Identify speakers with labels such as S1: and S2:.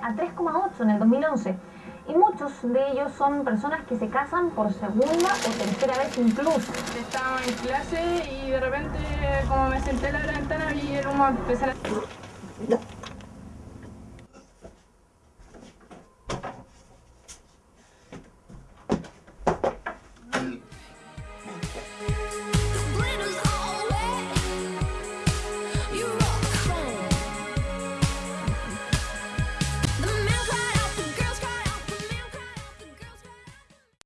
S1: a 3,8 en el 2011 y muchos de ellos son personas que se casan por segunda o tercera vez incluso.
S2: Estaba en clase y de repente como me senté en la ventana vi el humo empezar a...